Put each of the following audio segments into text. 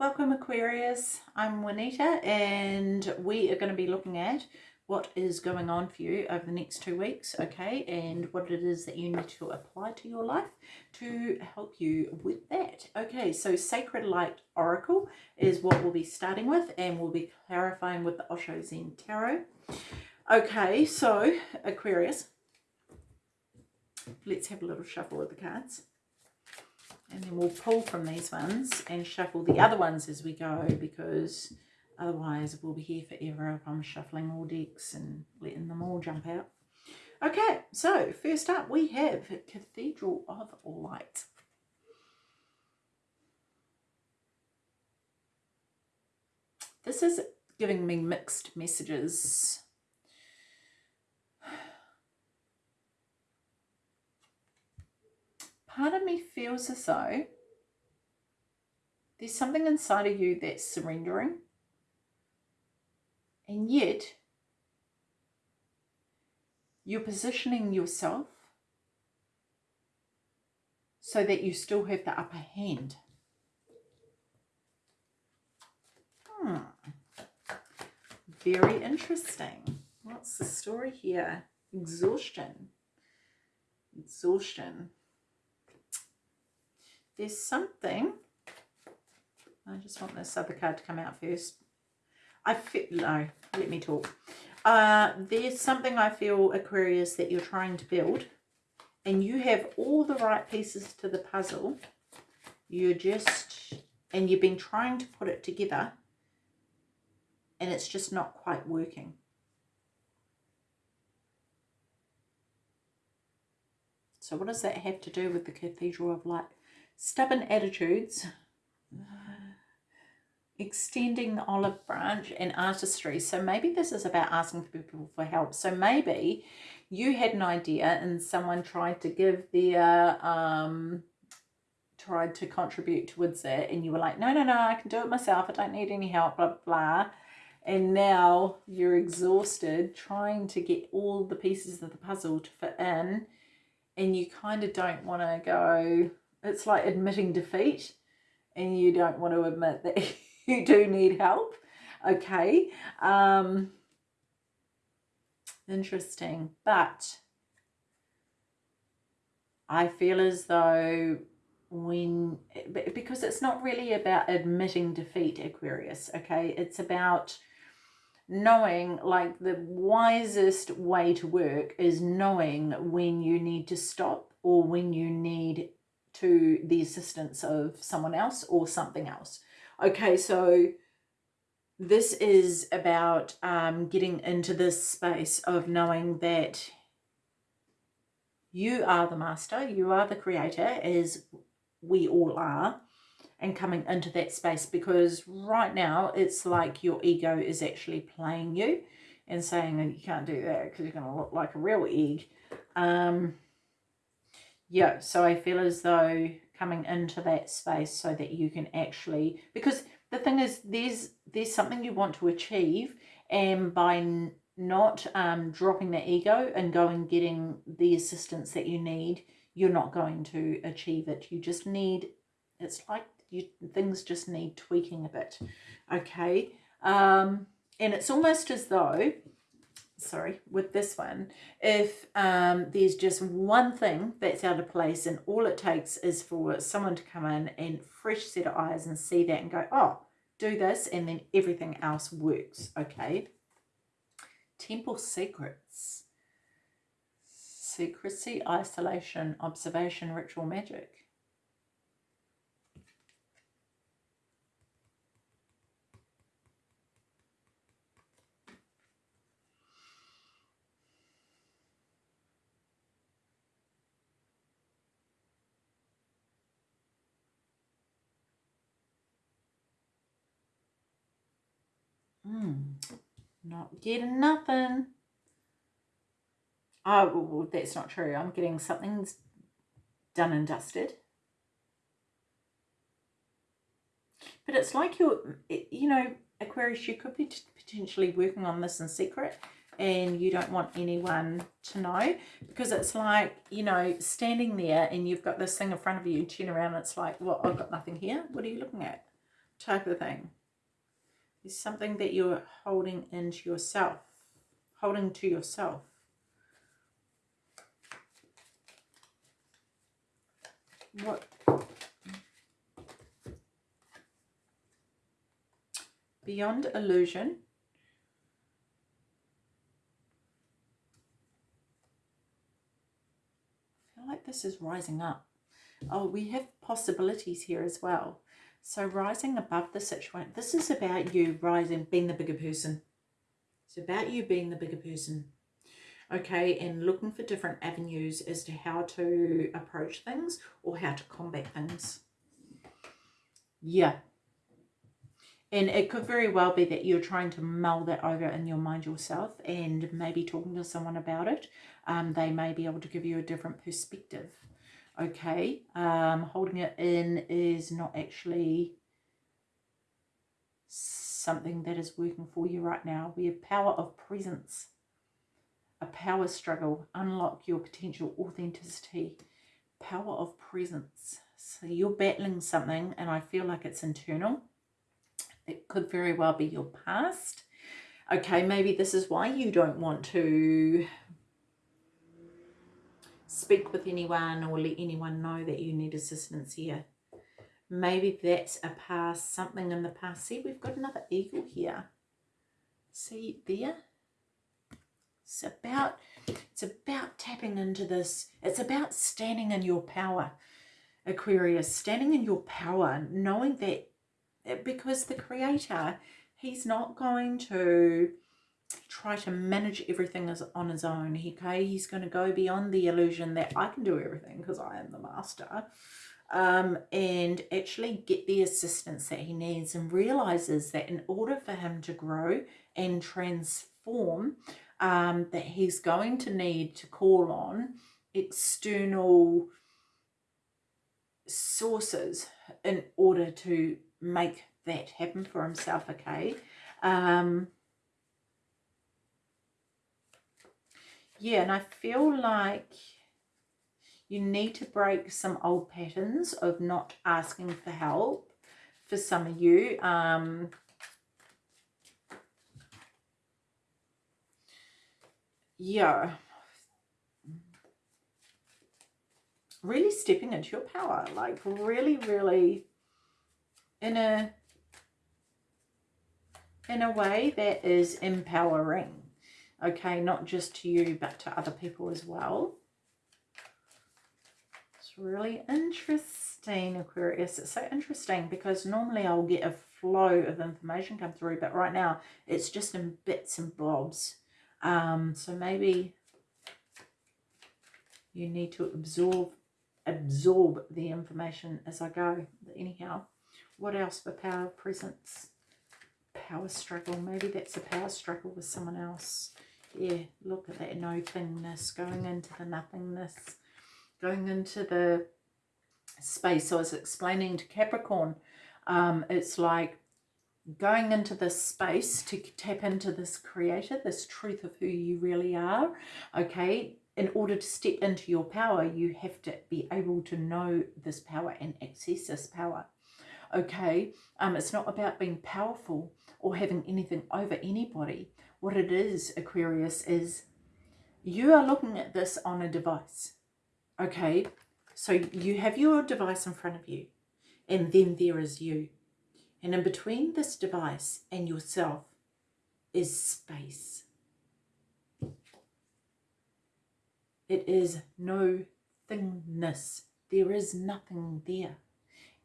Welcome Aquarius, I'm Juanita and we are going to be looking at what is going on for you over the next two weeks, okay, and what it is that you need to apply to your life to help you with that. Okay, so Sacred Light Oracle is what we'll be starting with and we'll be clarifying with the Osho Zen Tarot. Okay, so Aquarius, let's have a little shuffle of the cards. And then we'll pull from these ones and shuffle the other ones as we go because otherwise we'll be here forever if I'm shuffling all decks and letting them all jump out. Okay, so first up we have Cathedral of Light. This is giving me mixed messages. Part of me feels as though there's something inside of you that's surrendering and yet you're positioning yourself so that you still have the upper hand. Hmm. Very interesting. What's the story here? Exhaustion. Exhaustion there's something. I just want this other card to come out first. I feel no let me talk. Uh, there's something I feel Aquarius that you're trying to build and you have all the right pieces to the puzzle. You're just and you've been trying to put it together and it's just not quite working. So what does that have to do with the Cathedral of Light stubborn attitudes, extending the olive branch and artistry. So maybe this is about asking people for help. So maybe you had an idea and someone tried to give their, um, tried to contribute towards it and you were like, no, no, no, I can do it myself. I don't need any help, blah, blah. And now you're exhausted trying to get all the pieces of the puzzle to fit in and you kind of don't want to go, it's like admitting defeat and you don't want to admit that you do need help. Okay. Um, interesting. But I feel as though when, because it's not really about admitting defeat, Aquarius, okay? It's about knowing like the wisest way to work is knowing when you need to stop or when you need to the assistance of someone else or something else. Okay, so this is about um, getting into this space of knowing that you are the master, you are the creator, as we all are, and coming into that space because right now it's like your ego is actually playing you and saying you can't do that because you're going to look like a real egg. Um, yeah, so I feel as though coming into that space so that you can actually, because the thing is there's there's something you want to achieve and by not um, dropping the ego and going getting the assistance that you need, you're not going to achieve it. You just need, it's like you things just need tweaking a bit, okay? Um, and it's almost as though sorry, with this one, if um, there's just one thing that's out of place and all it takes is for someone to come in and fresh set of eyes and see that and go, oh, do this and then everything else works, okay? Temple secrets. Secrecy, isolation, observation, ritual magic. Not getting nothing. Oh, well, that's not true. I'm getting something's done and dusted. But it's like you're, you know, Aquarius, you could be potentially working on this in secret and you don't want anyone to know because it's like, you know, standing there and you've got this thing in front of you, you turn around and it's like, well, I've got nothing here. What are you looking at? type of thing. There's something that you're holding into yourself, holding to yourself. What? Beyond illusion. I feel like this is rising up. Oh, we have possibilities here as well. So rising above the situation. This is about you rising, being the bigger person. It's about you being the bigger person. Okay, and looking for different avenues as to how to approach things or how to combat things. Yeah. And it could very well be that you're trying to mull that over in your mind yourself and maybe talking to someone about it. Um, they may be able to give you a different perspective okay um, holding it in is not actually something that is working for you right now. We have power of presence a power struggle. Unlock your potential authenticity. Power of presence. So you're battling something and i feel like it's internal. It could very well be your past. Okay maybe this is why you don't want to speak with anyone or let anyone know that you need assistance here. Maybe that's a past, something in the past. See, we've got another eagle here. See there? It's about, it's about tapping into this. It's about standing in your power, Aquarius. Standing in your power, knowing that because the Creator, He's not going to try to manage everything as on his own. Okay, he's going to go beyond the illusion that I can do everything because I am the master. Um, and actually get the assistance that he needs and realizes that in order for him to grow and transform, um, that he's going to need to call on external sources in order to make that happen for himself, okay? Um, yeah, and I feel like you need to break some old patterns of not asking for help for some of you. Um, yeah. Really stepping into your power, like really, really in a in a way that is empowering okay not just to you but to other people as well. It's really interesting Aquarius. It's so interesting because normally I'll get a flow of information come through but right now it's just in bits and blobs. um, so maybe you need to absorb absorb the information as I go. Anyhow what else? For power presence. Power struggle. Maybe that's a power struggle with someone else yeah, look at that no thingness, going into the nothingness, going into the space. I was explaining to Capricorn, um, it's like going into this space to tap into this creator, this truth of who you really are, okay? In order to step into your power, you have to be able to know this power and access this power, okay? Um, it's not about being powerful or having anything over anybody what it is, Aquarius, is you are looking at this on a device. Okay, so you have your device in front of you, and then there is you. And in between this device and yourself is space. It is no thingness. There is nothing there.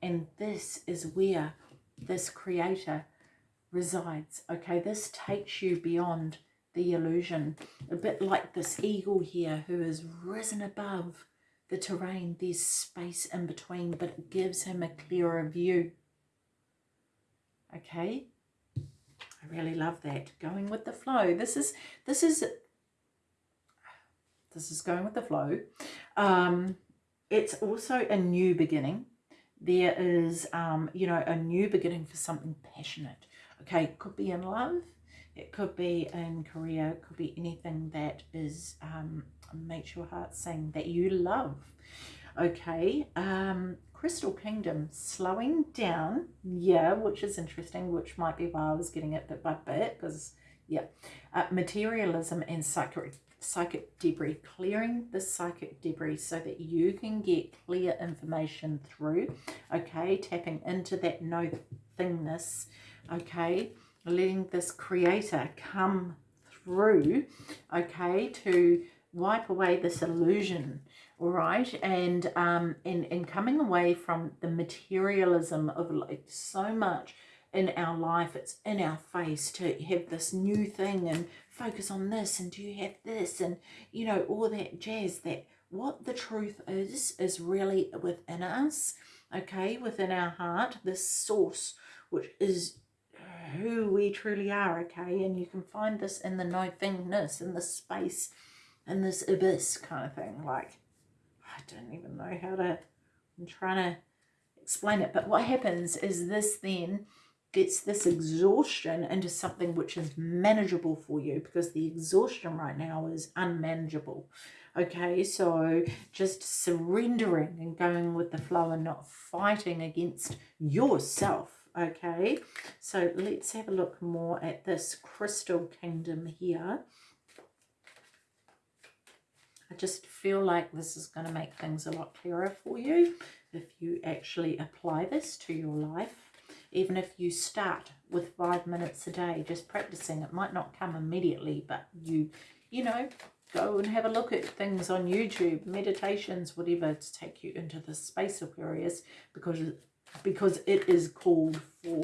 And this is where this creator resides. Okay, this takes you beyond the illusion. A bit like this eagle here who has risen above the terrain. There's space in between, but it gives him a clearer view. Okay, I really love that. Going with the flow. This is, this is, this is going with the flow. Um, it's also a new beginning. There is, um, you know, a new beginning for something passionate Okay, it could be in love, it could be in career, it could be anything that is um, makes your heart sing that you love. Okay, um, Crystal Kingdom slowing down, yeah, which is interesting, which might be why I was getting it bit by bit, because, yeah, uh, materialism and psychic, psychic debris, clearing the psychic debris so that you can get clear information through, okay, tapping into that no thingness, okay, letting this creator come through, okay, to wipe away this illusion, all right, and um, and and coming away from the materialism of like so much in our life, it's in our face to have this new thing and focus on this and do you have this and you know all that jazz. That what the truth is is really within us, okay, within our heart, this source which is who we truly are, okay? And you can find this in the no thingness, in the space, in this abyss kind of thing. Like, I don't even know how to, I'm trying to explain it. But what happens is this then gets this exhaustion into something which is manageable for you because the exhaustion right now is unmanageable. Okay, so just surrendering and going with the flow and not fighting against yourself okay so let's have a look more at this crystal kingdom here. I just feel like this is going to make things a lot clearer for you if you actually apply this to your life. Even if you start with five minutes a day just practicing it might not come immediately but you you know go and have a look at things on YouTube meditations whatever to take you into the space Aquarius because because it is called for.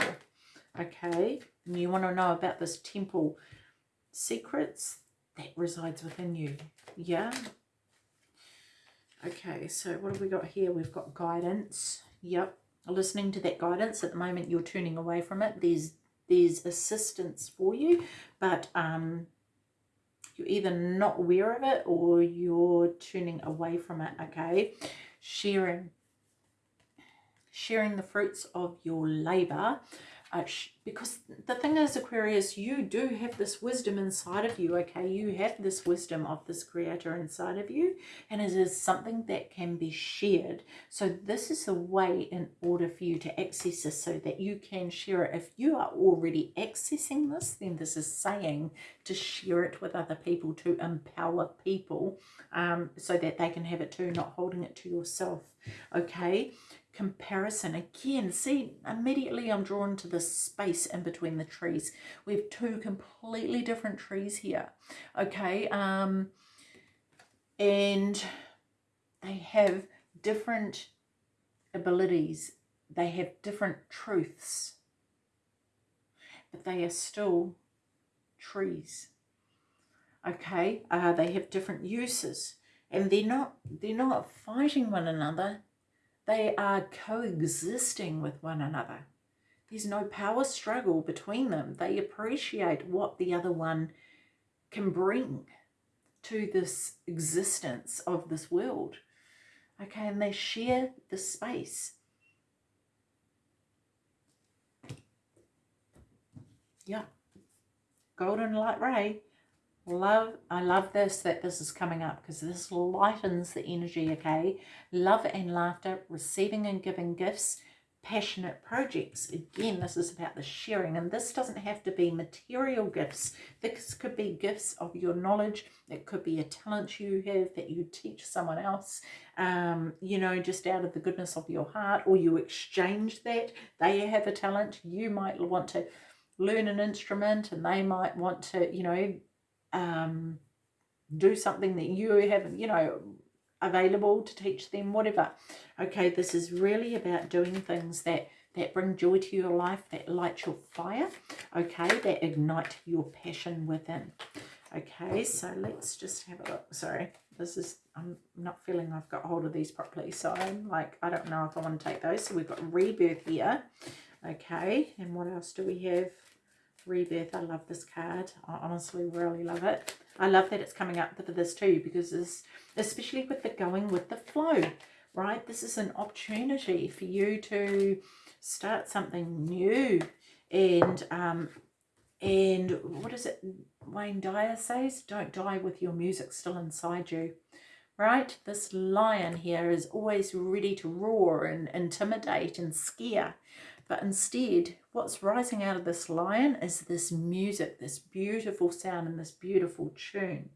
Okay, and you want to know about this temple secrets that resides within you. Yeah. Okay, so what have we got here? We've got guidance. Yep. Listening to that guidance. At the moment, you're turning away from it. There's there's assistance for you, but um, you're either not aware of it or you're turning away from it. Okay, sharing sharing the fruits of your labor uh, because the thing is Aquarius you do have this wisdom inside of you okay? You have this wisdom of this creator inside of you and it is something that can be shared. So this is a way in order for you to access this so that you can share it. If you are already accessing this then this is saying to share it with other people to empower people um, so that they can have it too not holding it to yourself okay comparison. Again see immediately i'm drawn to this space in between the trees. We have two completely different trees here okay? Um and they have different abilities. They have different truths. But they are still trees okay? Uh, they have different uses. And they're not they're not fighting one another they are coexisting with one another. There's no power struggle between them. They appreciate what the other one can bring to this existence of this world. Okay, and they share the space. Yeah. Golden light ray love i love this that this is coming up because this lightens the energy okay? Love and laughter receiving and giving gifts passionate projects. Again this is about the sharing and this doesn't have to be material gifts. This could be gifts of your knowledge. It could be a talent you have that you teach someone else um you know just out of the goodness of your heart or you exchange that. They have a talent. You might want to learn an instrument and they might want to you know um, do something that you have, you know, available to teach them, whatever. Okay, this is really about doing things that that bring joy to your life, that light your fire, okay, that ignite your passion within. Okay, so let's just have a look. Sorry, this is, I'm not feeling I've got hold of these properly. So I'm like, I don't know if I want to take those. So we've got rebirth here. Okay, and what else do we have? Rebirth. I love this card. I honestly really love it. I love that it's coming up for this too because this, especially with the going with the flow, right? This is an opportunity for you to start something new and um and what is it Wayne Dyer says don't die with your music still inside you right? This lion here is always ready to roar and intimidate and scare. But instead, what's rising out of this lion is this music, this beautiful sound and this beautiful tune.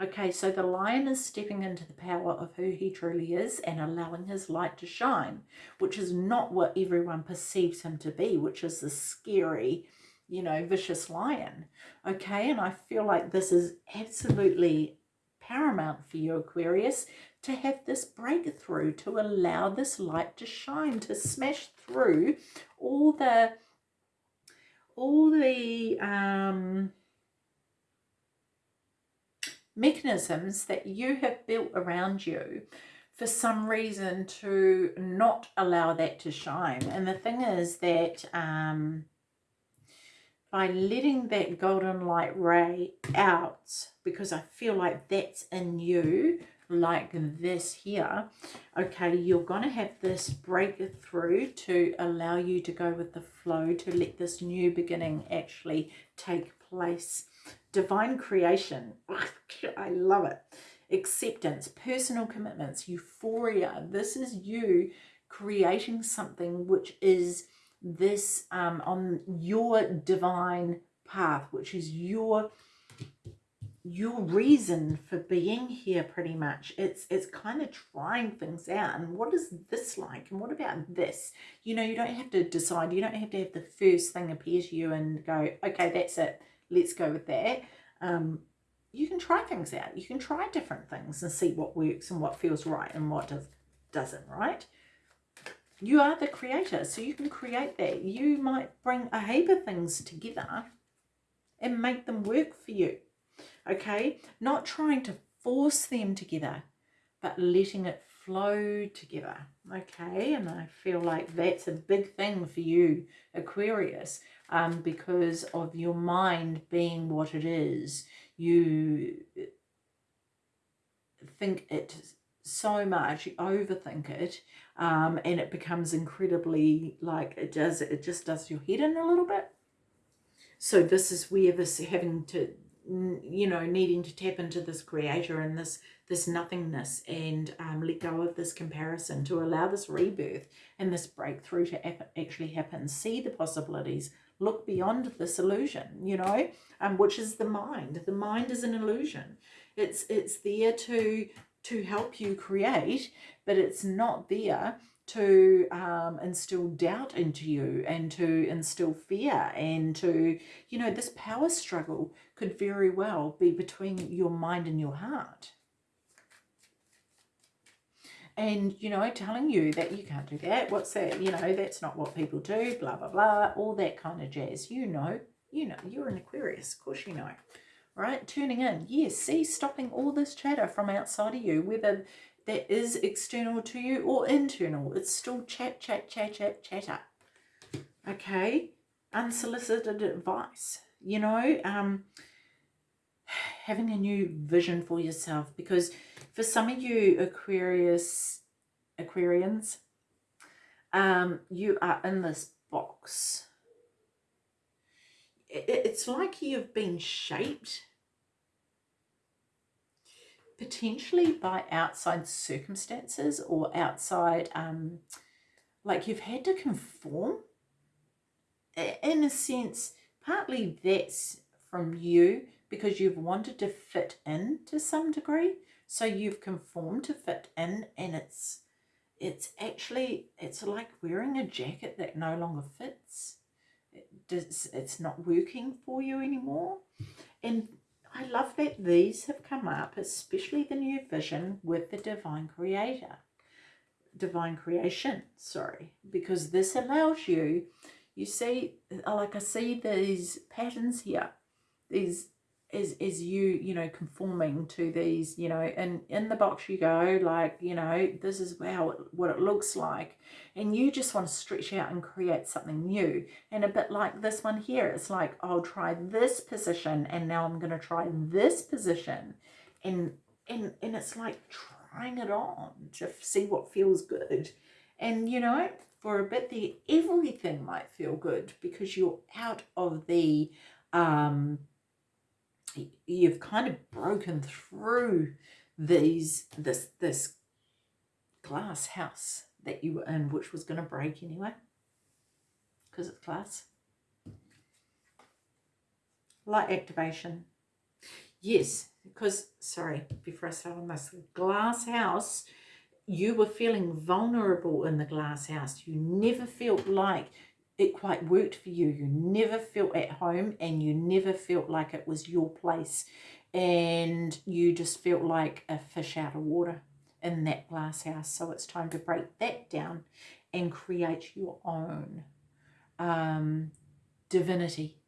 Okay, so the lion is stepping into the power of who he truly is and allowing his light to shine, which is not what everyone perceives him to be, which is the scary, you know, vicious lion. Okay, and I feel like this is absolutely paramount for you, Aquarius, to have this breakthrough, to allow this light to shine, to smash through all the, all the, um, mechanisms that you have built around you for some reason to not allow that to shine. And the thing is that um, by letting that golden light ray out, because I feel like that's in you, like this here, okay, you're going to have this breakthrough to allow you to go with the flow, to let this new beginning actually take place divine creation. I love it. Acceptance, personal commitments, euphoria. This is you creating something which is this um, on your divine path, which is your your reason for being here pretty much it's it's kind of trying things out and what is this like and what about this you know you don't have to decide you don't have to have the first thing appear to you and go okay that's it let's go with that. Um, you can try things out. You can try different things and see what works and what feels right and what does, doesn't, right? You are the creator, so you can create that. You might bring a heap of things together and make them work for you, okay? Not trying to force them together, but letting it flow together, okay? And I feel like that's a big thing for you, Aquarius um, because of your mind being what it is. You think it so much, you overthink it, um, and it becomes incredibly like it does, it just does your head in a little bit. So this is where this having to, you know, needing to tap into this creator and this this nothingness and um, let go of this comparison to allow this rebirth and this breakthrough to actually happen. See the possibilities, look beyond this illusion, you know, um, which is the mind. The mind is an illusion. It's, it's there to, to help you create, but it's not there to um, instill doubt into you and to instill fear and to, you know, this power struggle could very well be between your mind and your heart. And you know telling you that you can't do that what's that you know that's not what people do blah blah blah all that kind of jazz. You know you know you're an aquarius of course you know right? Tuning in. Yes see stopping all this chatter from outside of you whether that is external to you or internal. It's still chat chat chat chat chatter. Okay? Unsolicited advice. You know um having a new vision for yourself. Because for some of you Aquarius, Aquarians, um, you are in this box. It's like you've been shaped potentially by outside circumstances or outside, um, like you've had to conform. In a sense, partly that's from you because you've wanted to fit in to some degree. So you've conformed to fit in and it's it's actually, it's like wearing a jacket that no longer fits. Does, it's not working for you anymore. And I love that these have come up, especially the new vision with the divine creator. Divine creation, sorry. Because this allows you, you see, like I see these patterns here. These is is you you know conforming to these you know and in the box you go like you know this is how it, what it looks like. And you just want to stretch out and create something new. And a bit like this one here it's like I'll try this position and now I'm going to try this position. And and and it's like trying it on to see what feels good. And you know for a bit the everything might feel good because you're out of the um you've kind of broken through these this this glass house that you were in, which was going to break anyway, because it's glass. Light activation. Yes, because, sorry, before I start on this, glass house, you were feeling vulnerable in the glass house. You never felt like it quite worked for you. You never felt at home and you never felt like it was your place. And you just felt like a fish out of water in that glass house. So it's time to break that down and create your own um, divinity,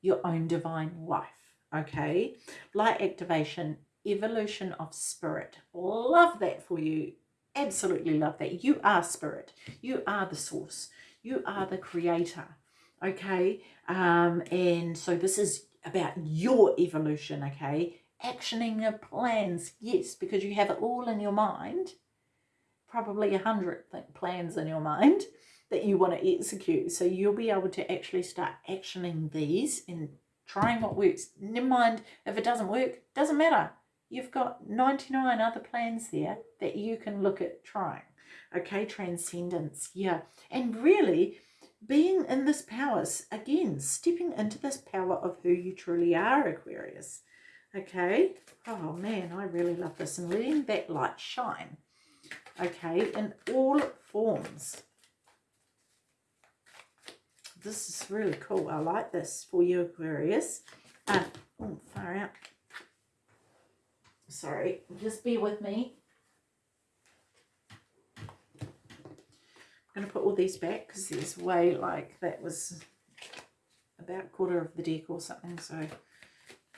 your own divine life. Okay, light activation, evolution of spirit. Love that for you. Absolutely love that. You are spirit. You are the source. You are the creator. Okay, um, and so this is about your evolution. Okay, actioning your plans, yes, because you have it all in your mind, probably a hundred plans in your mind that you want to execute. So you'll be able to actually start actioning these and trying what works. Never mind if it doesn't work, doesn't matter. You've got 99 other plans there that you can look at trying. Okay, transcendence, yeah. And really, being in this power, again, stepping into this power of who you truly are, Aquarius. Okay. Oh man, I really love this. And letting that light shine. Okay. In all forms. This is really cool. I like this for you, Aquarius. Uh, oh, far out. Sorry. Just be with me. Going to put all these back because there's way like that was about quarter of the deck or something. So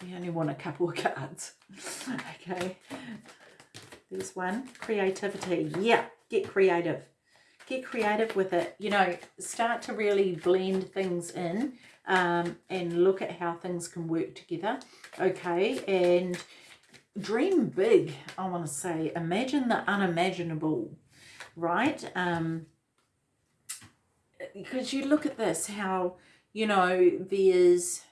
we only want a couple of cards. okay. There's one. Creativity. Yeah, get creative. Get creative with it. You know, start to really blend things in um, and look at how things can work together. Okay, and dream big, I want to say. Imagine the unimaginable, right? Um, because you look at this, how, you know, there's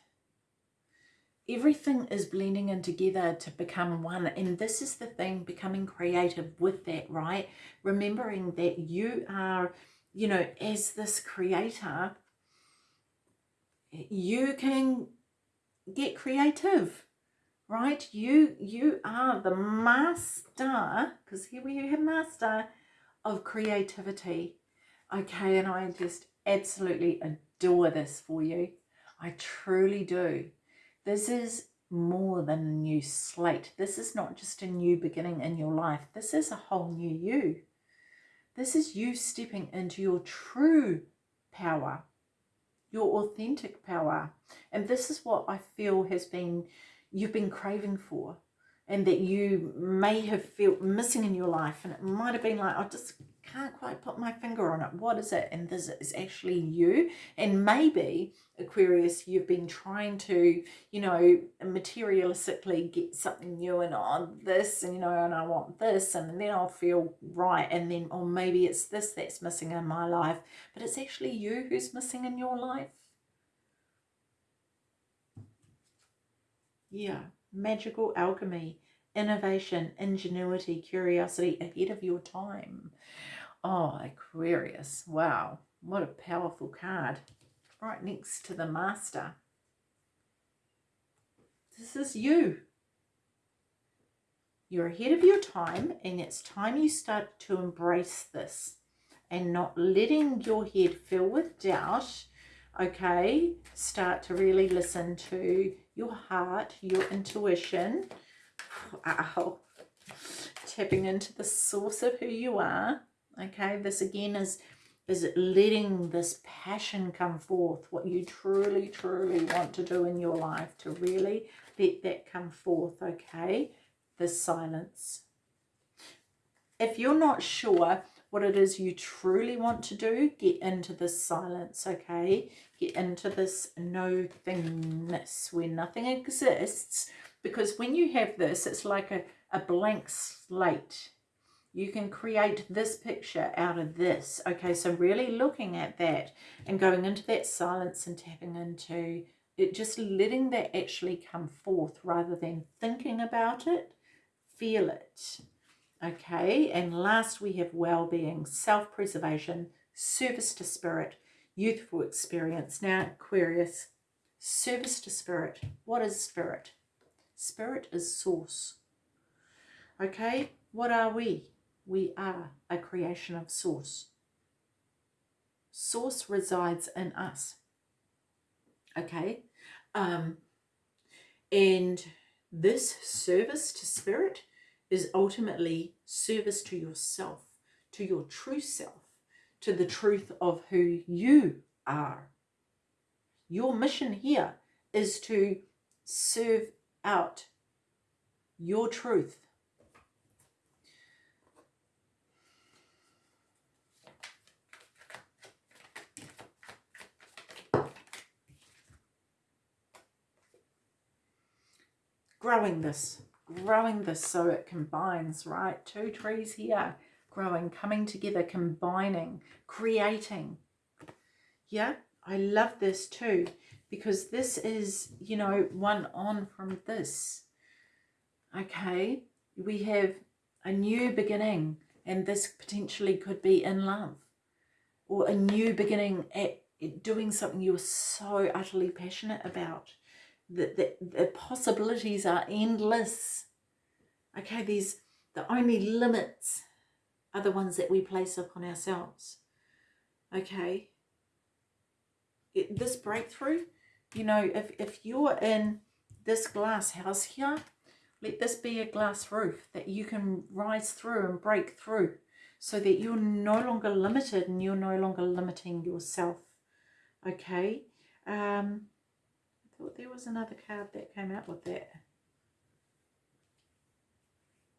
everything is blending in together to become one and this is the thing becoming creative with that right? Remembering that you are you know as this creator you can get creative right? You you are the master because here we have master of creativity. Okay and i just absolutely adore this for you i truly do this is more than a new slate. This is not just a new beginning in your life. This is a whole new you. This is you stepping into your true power, your authentic power. And this is what I feel has been, you've been craving for and that you may have felt missing in your life. And it might have been like, I just can't quite put my finger on it. What is it? And this is actually you. And maybe, Aquarius, you've been trying to, you know, materialistically get something new and on oh, this, and, you know, and I want this, and then I'll feel right. And then, or maybe it's this that's missing in my life. But it's actually you who's missing in your life. Yeah, magical alchemy innovation, ingenuity, curiosity ahead of your time. Oh, Aquarius. Wow. What a powerful card. Right next to the Master. This is you. You're ahead of your time and it's time you start to embrace this and not letting your head fill with doubt. Okay, start to really listen to your heart, your intuition. Wow. Tapping into the source of who you are okay this again is is letting this passion come forth what you truly truly want to do in your life to really let that come forth okay the silence if you're not sure what it is you truly want to do get into this silence okay get into this no thingness where nothing exists because when you have this it's like a, a blank slate you can create this picture out of this. Okay, so really looking at that and going into that silence and tapping into it, just letting that actually come forth rather than thinking about it, feel it. Okay, and last we have well-being, self-preservation, service to spirit, youthful experience. Now, Aquarius, service to spirit. What is spirit? Spirit is source. Okay, what are we? We are a creation of source. Source resides in us. Okay, um, and this service to spirit is ultimately service to yourself, to your true self, to the truth of who you are. Your mission here is to serve out your truth. Growing this growing this so it combines, right? Two trees here, growing, coming together, combining, creating. Yeah, I love this too because this is, you know, one on from this. Okay, we have a new beginning and this potentially could be in love or a new beginning at doing something you're so utterly passionate about the, the, the possibilities are endless. Okay, these the only limits are the ones that we place upon ourselves. Okay. It, this breakthrough, you know, if, if you're in this glass house here, let this be a glass roof that you can rise through and break through so that you're no longer limited and you're no longer limiting yourself. Okay. Um, there was another card that came out with that.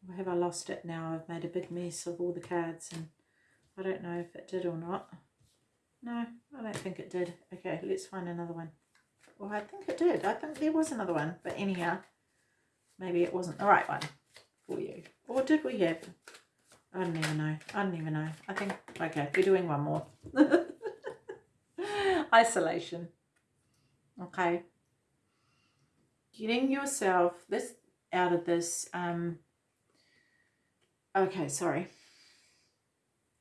Or have I lost it now? I've made a big mess of all the cards and I don't know if it did or not. No, I don't think it did. Okay, let's find another one. Well, I think it did. I think there was another one. But anyhow, maybe it wasn't the right one for you. Or did we have? I don't even know. I don't even know. I think, okay, we're doing one more. Isolation. Okay getting yourself. This out of this um okay sorry.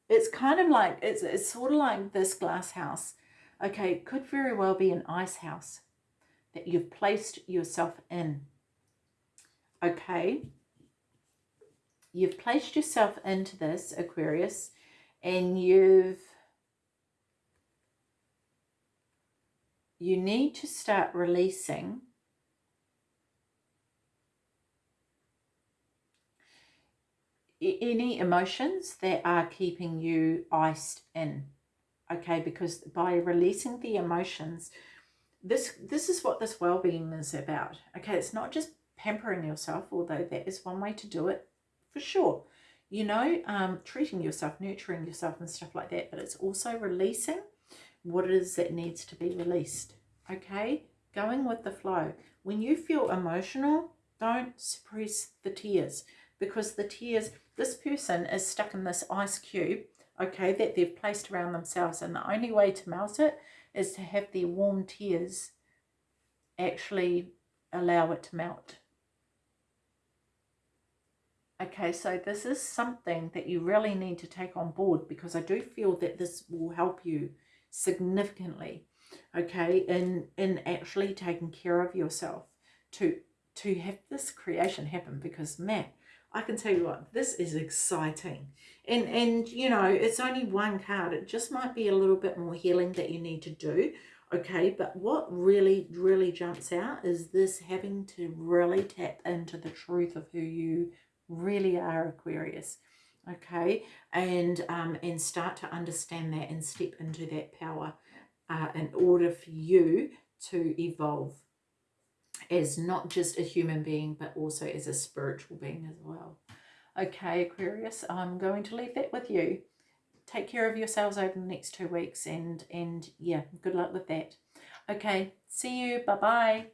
It's kind of like it's it's sort of like this glass house. Okay could very well be an ice house that you've placed yourself in. Okay. You've placed yourself into this aquarius and you've you need to start releasing any emotions that are keeping you iced in okay? Because by releasing the emotions this this is what this well-being is about okay? It's not just pampering yourself although that is one way to do it for sure. You know um, treating yourself nurturing yourself and stuff like that but it's also releasing what it is that needs to be released okay? Going with the flow. When you feel emotional don't suppress the tears because the tears this person is stuck in this ice cube, okay, that they've placed around themselves. And the only way to melt it is to have their warm tears actually allow it to melt. Okay, so this is something that you really need to take on board because I do feel that this will help you significantly, okay, in, in actually taking care of yourself to, to have this creation happen because, man, I can tell you what, this is exciting. And, and you know, it's only one card. It just might be a little bit more healing that you need to do. Okay, but what really, really jumps out is this having to really tap into the truth of who you really are, Aquarius. Okay, and um, and start to understand that and step into that power uh, in order for you to evolve as not just a human being, but also as a spiritual being as well. Okay, Aquarius, I'm going to leave that with you. Take care of yourselves over the next two weeks and, and yeah, good luck with that. Okay, see you. Bye-bye.